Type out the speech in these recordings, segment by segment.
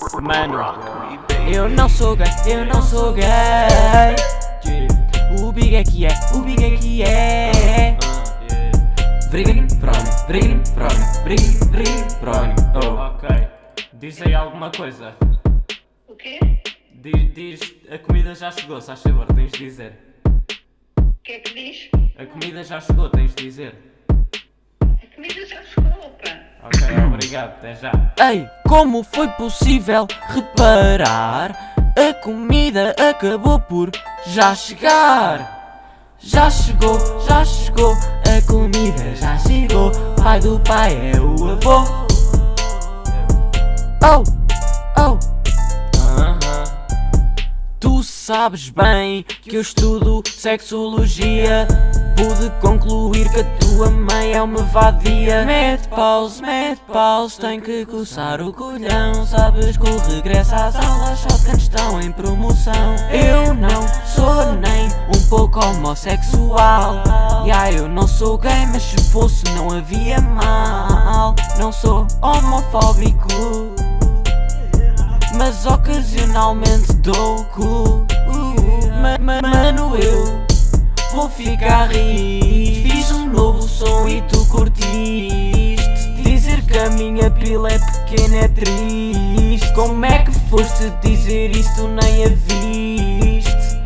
Mano, eu não sou gay, eu não sou gay O Big é que é, o Big é que é Briguem, prone, briguem, prone, briguem, briguem, prone Oh, Ok. Diz aí alguma coisa. O quê? Diz, diz a comida já chegou, se favor, tens de dizer. O que é que diz? A comida já chegou, tens de dizer. A comida já chegou, pá. Ok, obrigado, até já. Ei, como foi possível reparar? A comida acabou por já chegar. Já chegou, já chegou, a comida já chegou. Pai do pai é o avô. Sabes bem que eu estudo sexologia. Pude concluir que a tua mãe é uma vadia. Mete pause, mete pause, tem que coçar o colhão. Sabes que o regresso às aulas shotgun estão em promoção. Eu não sou nem um pouco homossexual. Ya, eu não sou gay, mas se fosse não havia mal. Não sou homofóbico mas ocasionalmente dou cu. Ma- ma- Mano, eu vou ficar rir. Fiz um novo som e tu curtiste. Dizer que a minha pila é pequena é triste. Como é que foste dizer isso? Tu nem a viste.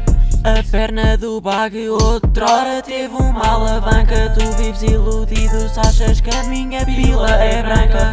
A perna do bag outrora teve uma alavanca Tu vives iludido achas que a minha pila é branca